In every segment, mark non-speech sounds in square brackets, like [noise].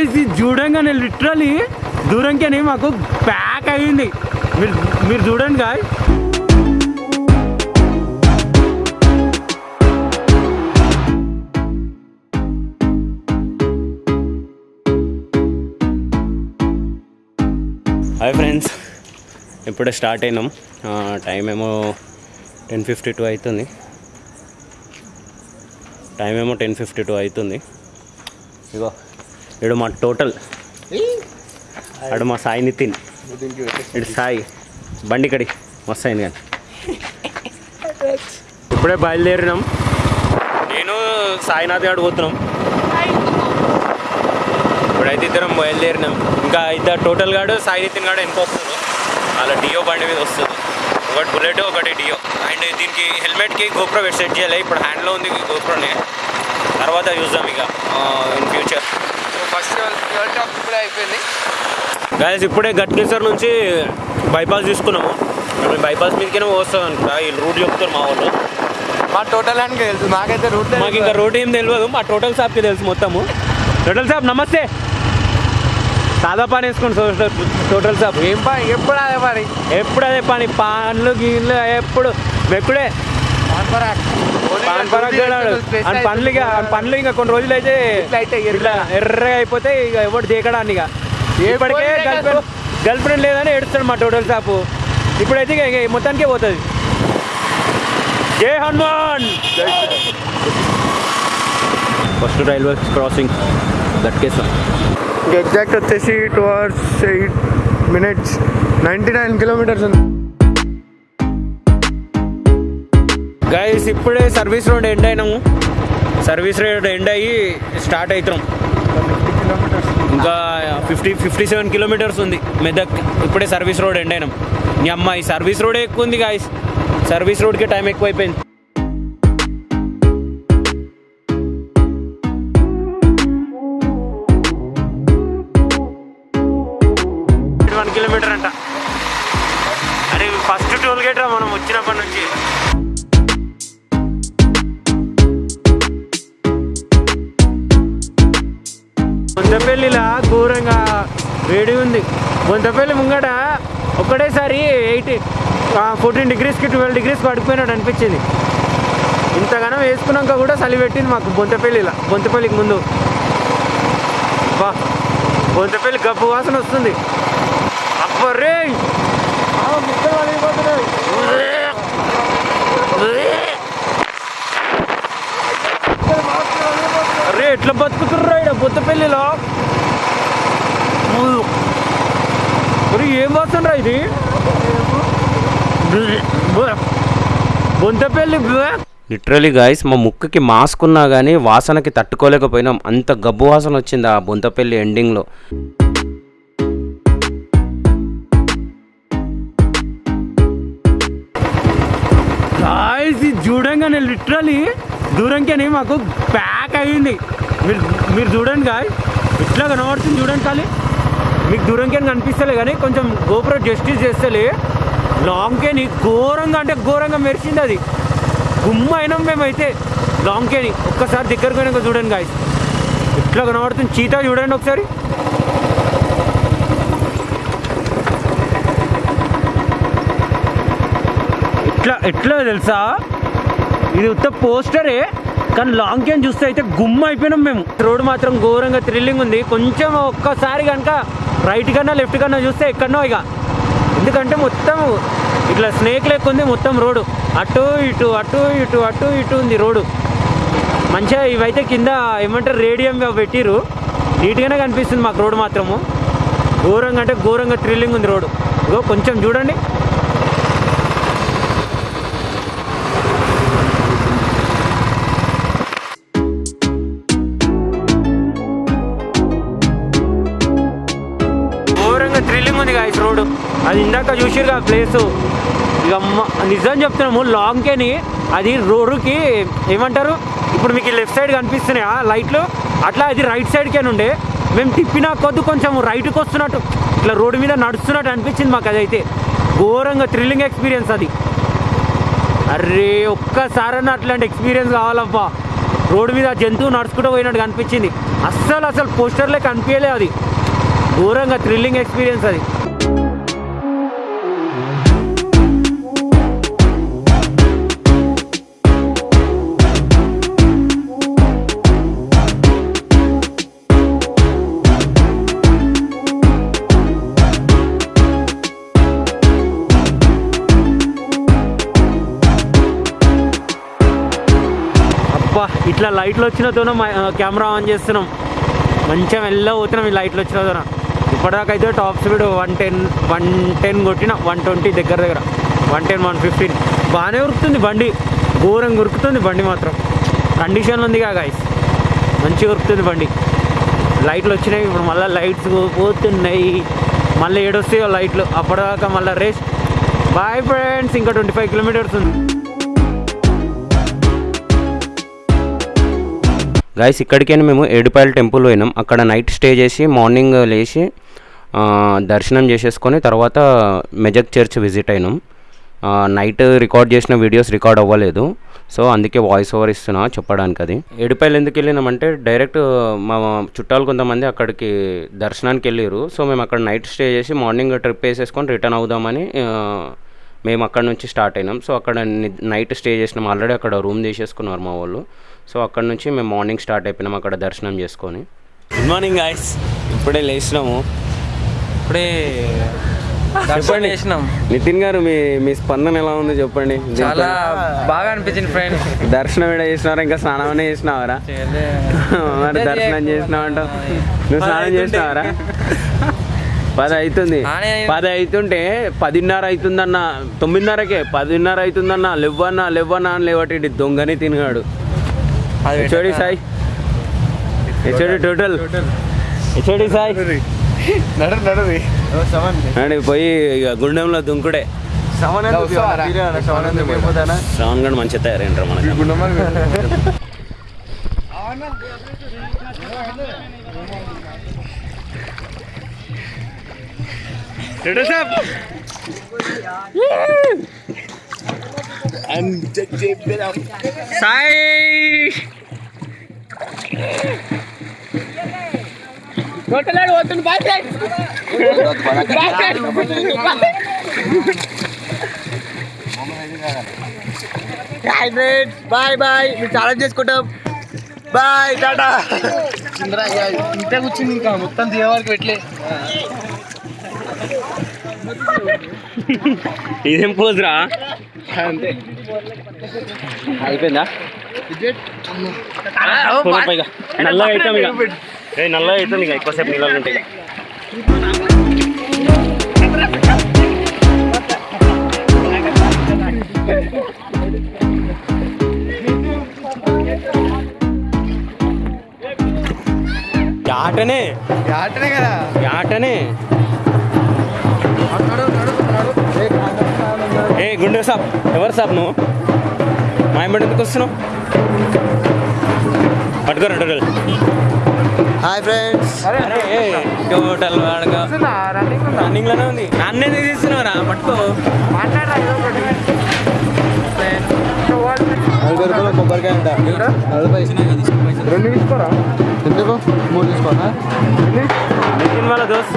Guys ఇది చూడంగానే literally దూరంకేనే మాకు ప్యాక్ అయ్యింది మీరు మీరు చూడండి గాయ్ హాయ్ ఫ్రెండ్స్ ఇప్పుడే స్టార్ట్ అయినాం. టైం ఏమో టెన్ ఫిఫ్టీ టూ అవుతుంది టైం ఏమో టెన్ ఫిఫ్టీ టూ అవుతుంది ఇగో ఇడు మా టోటల్. అడు మా సాయి నితిన్. ఇడు సాయి. బండి కడి మస్తు అయింది కానీ. ఇప్పుడే బయలుదేరినాం. నేను సాయినాథ్ గారు పోతున్నాం. ఇప్పుడైతే ఇద్దరం బయలుదేరినాం. ఇంకా ఇద్దరు టోటల్ గాడు సాయి నితిన్ గాడు వెనక వస్తారు. అలా డియో బండి మీద వస్తుంది. ఒకటి బుల్లెట్ ఒకటి డియో. అండ్ దీనికి హెల్మెట్కి గోప్రో సెట్ చేయాలి. ఇప్పుడు హ్యాండ్లో ఉంది గోప్రోనే తర్వాత చూద్దాం ఇక ఇన్ ఫ్యూచర్ ఇప్పుడే అయిపోయింది. గాయస్ ఇప్పుడే గట్కేసర్ నుంచి బైపాస్ తీసుకున్నాము. మేము బైపాస్ మీదకైనా వస్తాం అనుకుంటా ఈ రూట్ చెప్తారు మా వాళ్ళు. మా టోటల్ అని తెలుసు. నాకైతే రూట్ మాకు ఇంకా రూట్ ఏం తెలియదు మా టోటల్ షాప్కి తెలుసు మొత్తము. టోటల్ షాప్ నమస్తే. సాదా పాన్ వేసుకోండి. సో- టోటల్ షాప్ ఏం పని ఎప్పుడు అదే మరి ఎప్పుడు అదే పని? పాన్లు గీన్లు ఎప్పుడు? పాన్ అని పనులు ఇక పనులు ఇంకా కొన్ని రోజులు అయితే ఇట్లా ఎర్రగా అయిపోతే ఇక ఎవరు దేకడాన్ని ఇక. ఇప్పటికే గర్ల్ ఫ్రెండ్ గర్ల్ ఫ్రెండ్ లేదని ఏడుస్తాడు మా టోటల్ షాపు. ఇప్పుడైతే ఇక ఇక మొత్తానికే పోతుంది. జై Hanuman! First railway crossing. గట్కేసాం exact వచ్చేసి two hours eight minutes ninety nine kilometres ఉంది. గైస్ ఇప్పుడే సర్వీస్ రోడ్ ఎండ్ అయినాము. సర్వీస్ రోడ్ ఎండ్ అయ్యి స్టార్ట్ అవుతున్నాం ఇంకా ఫిఫ్టీ ఫిఫ్టీ సెవెన్ కిలోమీటర్స్ ఉంది మెదక్. ఇప్పుడే సర్వీస్ రోడ్ ఎండ్ అయినాం. మీ అమ్మాయి సర్వీస్ రోడే ఎక్కువ ఉంది గాయస్ సర్వీస్ రోడ్కి టైం ఎక్కువైపోయింది. వన్ కిలోమీటర్ అంట. అరే ఫస్ట్ టోల్ గేట్ రా మనం వచ్చినప్పటి నుంచి. గుంతపల్లిలా ఘోరంగా వేడి ఉంది. గుంతపల్లి ముంగట ఒకటేసారి ఎయిటీ ఫోర్టీన్ డిగ్రీస్కి ట్వెల్వ్ డిగ్రీస్ పడిపోయినాడు అనిపించింది. ఇంతగానం వేసుకున్నాక కూడా చలి పెట్టింది మాకు బొంతపల్లిలా బొంతపల్లికి ముందు. బా బొంతపల్లి గబ్బు వాసన వస్తుంది. అబ్బరే అరే ఎట్లా బతుకుతుర్రా ఇక్కడ బొత్తపల్లిలో మరి ఏం వాసనరా ఇది? బొంతపల్లి లిటరలీ గాయస్ మా ముక్కుకి మాస్క్ ఉన్నా కానీ వాసనకి తట్టుకోలేకపోయినాం. అంత గబ్బు వాసన వచ్చింది ఆ బొంతపల్లి ఎండింగ్లో గాయస్ ఇది చూడంగానే లిటరలీ దూరంకేనే మాకు ప్యాక్ అయ్యింది మీరు మీరు చూడండి గాయ ఇట్లా కనబడుతుంది చూడండి ఖాళీ మీకు దూరంకేం కనిపిస్తలే కానీ కొంచెం గోపుర జస్టిస్ చేస్తలే. లాంగ్కేని ఘోరంగా అంటే ఘోరంగా మెరిసింది అది. గుమ్మ అయినాం మేమైతే లాంగ్కేని ఒక్కసారి దగ్గర పోయినాక చూడండి గాయస్ ఇట్లా కనబడుతుంది. చీతా చూడండి ఒకసారి. ఇట్లా ఎట్లా తెలుసా? ఇది ఉత్త పోస్టరే. కానీ లాంగ్ క్యాన్ చూస్తే అయితే గుమ్మ అయిపోయినాం మేము. రోడ్ మాత్రం ఘోరంగా థ్రిల్లింగ్ ఉంది. కొంచెం ఒక్కసారి కనుక రైట్ కన్నా లెఫ్ట్ కన్నా చూస్తే ఎక్కడనో ఇక. ఎందుకంటే మొత్తం ఇట్లా స్నేక్ లెక్క ఉంది మొత్తం రోడ్డు. అటు ఇటు అటు ఇటు అటు ఇటు ఉంది రోడ్డు. మంచిగా ఇవైతే కింద ఏమంటారు రేడియం పెట్టిరు నీట్గానే కనిపిస్తుంది మాకు రోడ్డు మాత్రము. ఘోరంగా అంటే ఘోరంగా థ్రిల్లింగ్ ఉంది రోడ్డు. ఇగో కొంచెం చూడండి. అది ఇందాక చూసిరుగా ప్లేస్ ఇక నిజం చెప్తున్నాము లాంగ్కేని అది రోడ్డుకి ఏమంటారు? ఇప్పుడు మీకు లెఫ్ట్ సైడ్ కనిపిస్తున్నాయా లైట్లు? అట్లా అది రైట్ సైడ్కే ఉండే. మేము తిప్పిన కొద్ది కొంచెం రైట్కి వస్తున్నట్టు. ఇట్లా రోడ్డు మీద నడుస్తున్నట్టు అనిపించింది మాకు అదైతే. ఘోరంగా థ్రిల్లింగ్ ఎక్స్పీరియన్స్ అది. అరే ఒక్కసారన్నా అట్లాంటి ఎక్స్పీరియన్స్ కావాలబ్బా. రోడ్డు మీద జంతువు నడుచుకుంటూ పోయినట్టు కనిపించింది. అస్సలు అసలు పోస్టర్లే కనిపించలే అది. ఘోరంగా థ్రిల్లింగ్ ఎక్స్పీరియన్స్ అది. ఇట్లా లైట్లు వచ్చినతోనే కెమెరా ఆన్ చేస్తున్నాం. మంచిగా మెల్ల పోతున్నాం ఈ లైట్లు వచ్చినతోన ఇప్పటిదాకా అయితే top speed one ten one ten కొట్టిన వన్ ట్వంటీ దగ్గర దగ్గర. One ten one fifteen. బాగానే ఉరుకుతుంది బండి. ఘోరంగా ఉరుకుతుంది బండి మాత్రం. కండిషన్ ఉందిగా గాయస్ మంచిగా ఉరుకుతుంది బండి. లైట్లు వచ్చినాయి ఇప్పుడు మళ్ళీ లైట్స్ పోతున్నాయి. మళ్ళీ ఏడొస్తాయో లైట్లు. అప్పటిదాకా మళ్ళీ రేస్ బాయ్ ఫ్రెండ్స్ ఇంకా ట్వంటీ ఫైవ్ కిలోమీటర్స్ ఉంది. గైస్ ఇక్కడికైనా మేము ఏడుపాయల టెంపుల్ పోయినాం. అక్కడ నైట్ స్టే చేసి మార్నింగ్ లేచి దర్శనం చేసేసుకొని తర్వాత మెజక్ చర్చ్ విజిట్ అయినాం. నైట్ రికార్డ్ చేసిన వీడియోస్ రికార్డ్ అవ్వలేదు. సో అందుకే వాయిస్ ఓవర్ ఇస్తున్నా చెప్పడానికి అది. ఏడుపాయలు ఎందుకు వెళ్ళినామంటే డైరెక్ట్ మా చుట్టాలు కొంతమంది అక్కడికి దర్శనానికి వెళ్ళారు సో మేము అక్కడ నైట్ స్టే చేసి మార్నింగ్ ట్రిప్ వేసేసుకొని రిటర్న్ అవుదామని మేము అక్కడ నుంచి స్టార్ట్ అయినాం. సో అక్కడ నైట్ స్టే చేసినాం. ఆల్రెడీ అక్కడ రూమ్ తీసేసుకున్నారు మా వాళ్ళు. సో అక్కడ నుంచి మేము మార్నింగ్ స్టార్ట్ అయిపోయినాం అక్కడ దర్శనం చేసుకొని. గుడ్ మార్నింగ్ గాయస్ ఇప్పుడే లేచినాము. ఇప్పుడే దర్శనం చేసినాం. నితిన్ గారు మీ మీ స్పందన ఎలా ఉందో చెప్పండి? చాలా బాగా అనిపించింది ఫ్రెండ్ దర్శనం ఏడ చేసినారా? ఇంకా స్నానం చేసినావరా? మరి దర్శనం చేసినావంట నువ్వు స్నానం చేసినావరా? పది అవుతుంది పది అవుతుంటే పదిన్నర అవుతుందన్న తొమ్మిదిన్నరకే పదిన్నర అవుతుందన్న లేవన్నా లేవన్నా అని లేవటి దొంగని తినగాడు. HOD Sai HOD total HOD Sai నడు నడు అండి పోయి ఇక గుండెంలో దుంకుడే. శ్రవణ్ గడ్ మంచిగా తయారైనరా మనకి. సాయి బాయ్ బాయ్ మీరు ఛాలెంజ్ చేసుకుంటాం. Bye tata. ఇంటే కూర్చుంది ఇంకా. మొత్తం దిగేవారికి పెట్టలే ఇదేం పోజ్ రా? అంతే. అయిపోయిందా? పైగా. నల్లగా అవుతాం ఇక. ఏ నల్లగా అవుతాం ఇక ఎక్కువసేపు నీళ్ళు ఉంటాయి. ఆటనే. ఆటనే కదా. ఆటనే. ఏ గుండె సాబ్. ఎవరు సాబ్ నువ్వు? మా ఎంబడి ఎందుకు వస్తున్నావు? పట్టుకోరా టోటల్. Hi friends. టోటల్ వాడగా రన్నింగ్ ఉందా? లోనే ఉంది. నన్ను ఎందుకు తీస్తున్నావురా పట్టుకో. నలభై రూపాయలు కొబ్బరికాయ అంట. నలభై. రెండు తీసుకోరా? ఎందుకు? మూడు తీసుకోరా నితిన్ వాళ్ళ దోస్త్.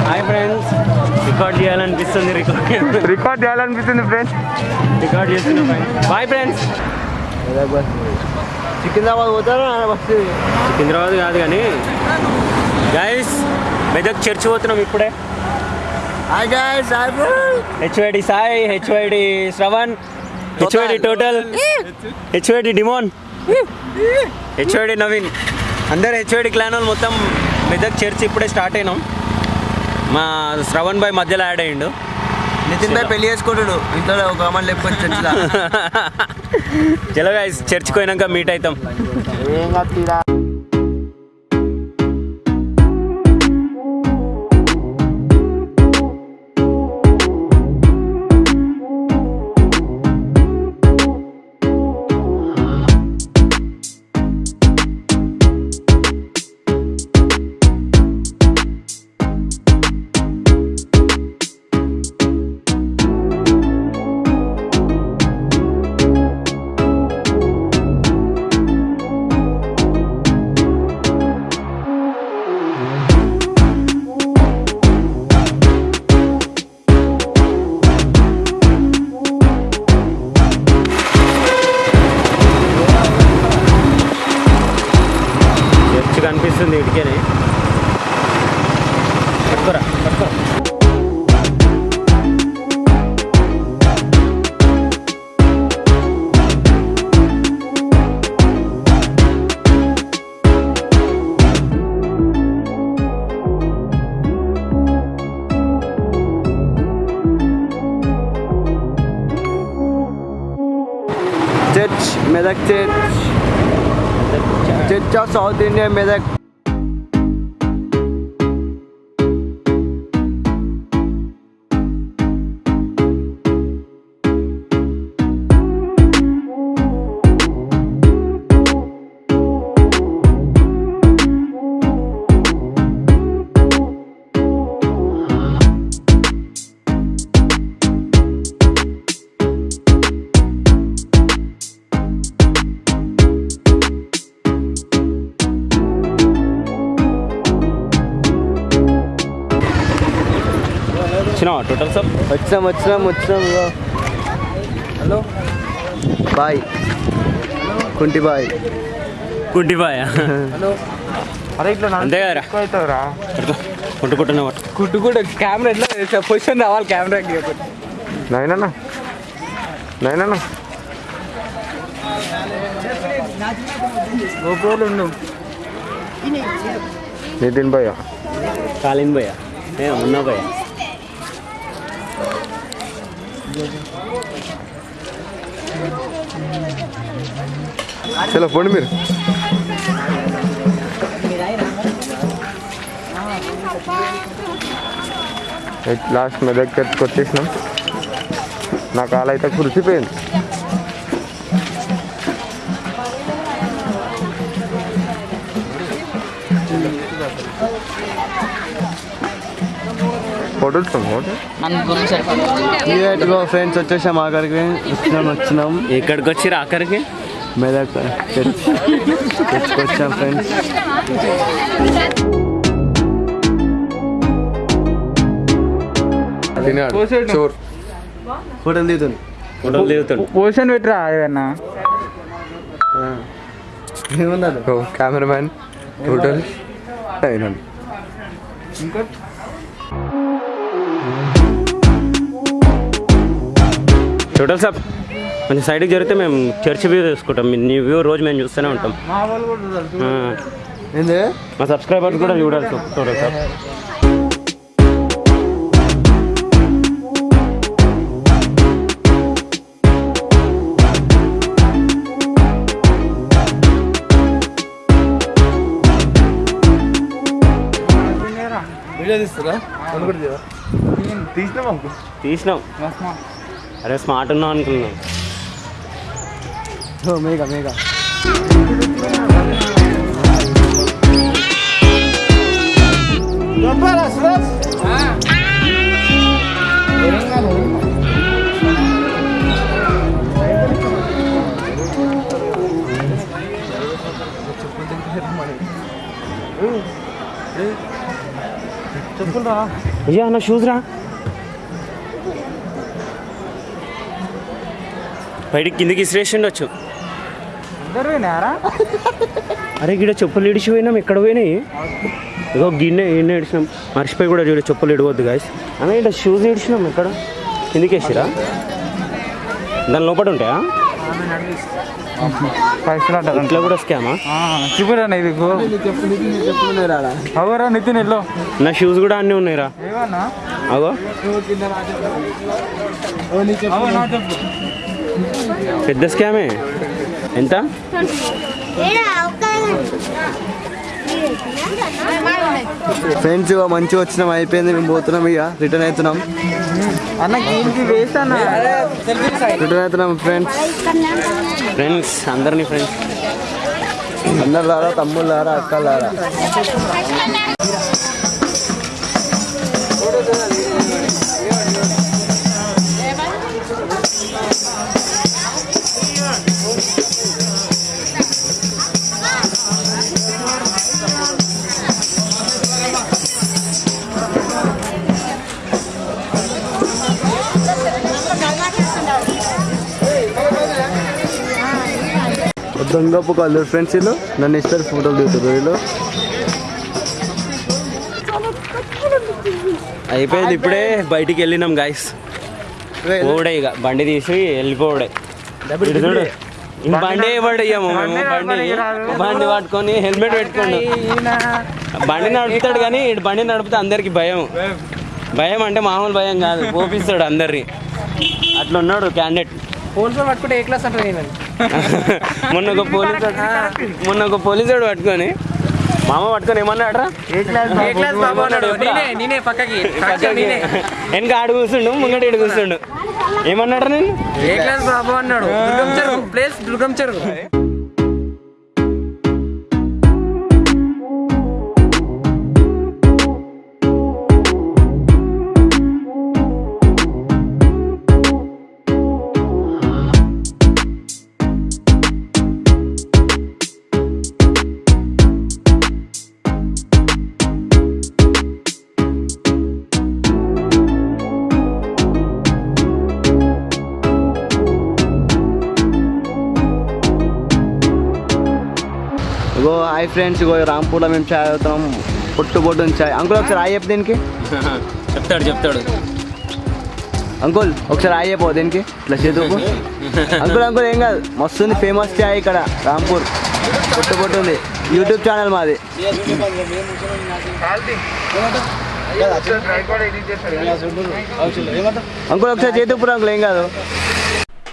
హాయ్ ఫ్రెండ్స్ రికార్డ్ చేయాలనిపిస్తుంది రికార్డ్ రికార్డ్ చేయాలనిపిస్తుంది ఫ్రెండ్స్ రికార్డ్ చేస్తున్నా బాయ్ ఫ్రెండ్స్ సికింద్రాబాద్ పోతారా? బస్ సికింద్రాబాద్ కాదు కానీ గైస్ మెదక్ చర్చి పోతున్నాం ఇప్పుడే. Hi guys hi HYD Sai HYD Shravan HYD total HYD demon HYD Naveen. అందరు హెచ్వైడి క్లాన్ వాళ్ళు మొత్తం మెదక్ చర్చ్ ఇప్పుడే స్టార్ట్ అయినాం. మా శ్రవణ్ బాయ్ మధ్యలో యాడ్ అయ్యిండు. నితిన్ భాయ్ పెళ్ళి చేసుకుంటాడు. ఇంట్లో ఒక అమ్మాయి లేకపోతే చర్చిలో. [laughs] చలో గైస్ చర్చ్కి పోయినాక మీట్ అవుతాం. Church Medak church church of south India వచ్చినావా టోటల్ సార్ వచ్చినాం వచ్చినాం వచ్చినాం. Hello bye. కుంటి బాయ్. గుడ్డిబాయ్ అరే ఇట్లా అంతే కదరా? అవుతావురా కుట్టు కెమెరా ఎట్లా పొజిషన్ రావాలి కెమెరాకి నైనా నైనా గోప్రోలు ఉండు నితిన్ భయ్య. కాలిన్ భయ్య. ఏ ఉన్నా భయ్య. చలో పోండి మీరు లాస్ట్ మెదక్ చర్చ్కి వచ్చేసినాం నా కాలు అయితే కురిసిపోయింది ఫోటోలు ఫోటో ఫ్రెండ్స్ వచ్చేసాం ఆఖరికి వచ్చినాం వచ్చినాం ఎక్కడికి వచ్చి ఆఖరికి మెదక్ చర్చ్ చర్చ్కి వచ్చాం ఫ్రెండ్స్ చోర్ ఫోటోలు దిగుతుంది ఫోటోలు దిగుతుండు పొజిషన్ పెట్టరా ఏదన్నా ఏమన్నారు కెమెరామ్యాన్ హోటల్ అయినా టోటల్ సార్ కొంచెం సైడ్కి జరిగితే మేము చర్చ్ వ్యూ తీసుకుంటాం. నీ వ్యూ రోజు మేము చూస్తూనే ఉంటాం. మా సబ్స్క్రైబర్స్ కూడా చూడాలి సార్ టోటల్ సార్ వీడియో తీస్తారా? తీసినాం. తీసినాం. అరే స్మార్ట్ ఉన్నాం అనుకున్నాం మేఘా మేఘా అయ్యా నా షూస్ రా బయటికి కిందికి ఇసిరేసిండొచ్చు అరే గిడ చెప్పులు ఇడిచిపోయినాం ఎక్కడ పోయినాయి. ఇగో గిన్నె గిన్నె ఇడిచినాం. మర్చిపోయి కూడా చూడ చెప్పులు ఇడవద్దు గాయస్ అన్న ఇక్కడ షూస్ ఇడిచినాం ఎక్కడ కిందికి వేసిరా? దాని లోపల ఉంటాయా? ఇంట్లో కూడా స్కామా చూపురా ఇది అవరా నితిన్ ఎల్లో నా షూస్ కూడా అన్నీ ఉన్నాయిరా. చెప్పు. పెద్ద స్కామే? ఎంత? ఫ్రెండ్స్ మంచిగా వచ్చినాం అయిపోయింది మేము పోతున్నాం ఇక రిటర్న్ అవుతున్నాం. రిటర్న్ అవుతున్నాం ఫ్రెండ్స్ ఫ్రెండ్స్ అందరినీ ఫ్రెండ్స్ అన్నలారా తమ్ముళ్ళారా అక్కలారా దొంగపు కళ్ళు ఫ్రెండ్స్ వీళ్ళు. నన్ను ఇస్తారు ఫోటోలు దిగుతారు వీళ్ళు. అయిపోయింది ఇప్పుడే బయటికి వెళ్ళినాం గాయస్ పోవడే ఇక. బండి తీసి వెళ్ళిపోవడే. బండి పడయ్యాము మేము? బండి బండి. పట్టుకొని హెల్మెట్ పెట్టుకోండు. బండి నడుపుతాడు కానీ ఇటు బండి నడిపితే అందరికి భయం. భయం అంటే మామూలు భయం కాదు. [laughs] పోపిస్తాడు అందరిని. అట్లా ఉన్నాడు క్యాండిడేట్ పోలీసులు పట్టుకుంటే ఏ క్లాస్ అంటారు మొన్న ఒక పోలీసు మొన్న ఒక పోలీసుడు పట్టుకొని మామ పట్టుకొని ఏమన్నాడరా ఏ క్లాస్ ఏ క్లాస్ బాబు అన్నాడు? నేనే నేనే పక్కకి నేనే. వెనక ఆడు కూర్చుండు ముంగట ఇటు కూర్చుండు. ఏమన్నాడు నేను ఏ క్లాస్ బాబు అన్నాడు? దుర్గం ప్లేస్ దుర్గం చెరువు. హాయ్ ఫ్రెండ్స్ ఇగో రాంపూర్లో మేము చాయ్ అవుతాం పొట్టు పొట్టు చాయ్. అంకుల్ ఒకసారి హాయ్ చెప్పు దీనికి. చెప్తాడు చెప్తాడు. అంకుల్ ఒకసారి హాయ్ చెప్పు దీనికి. ఇట్లా చేతుకు. అంకుల్ అంకుల్ ఏం కాదు. మస్తుంది ఫేమస్ చాయ్ ఇక్కడ రాంపూర్. పొట్టు పొట్టు ఉంది. యూట్యూబ్ ఛానల్ మాది. అంకుల్ ఒకసారి చేతుకు అంకుల్ ఏం కాదు.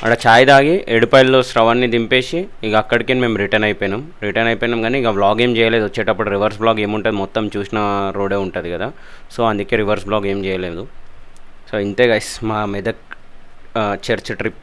అక్కడ ఛాయ్ తాగి ఎడుపాయల్లో స్రవాన్ని దింపేసి ఇక అక్కడికి మేము రిటర్న్ అయిపోయినాం. రిటర్న్ అయిపోయినాం కానీ ఇక వ్లాగ్ ఏం చేయలేదు. వచ్చేటప్పుడు రివర్స్ బ్లాగ్ ఏముంటుంది? మొత్తం చూసిన రోడే ఉంటుంది కదా. సో అందుకే రివర్స్ బ్లాగ్ ఏం చేయలేదు. సో ఇంతే గైస్ మా మెదక్ చర్చ్ ట్రిప్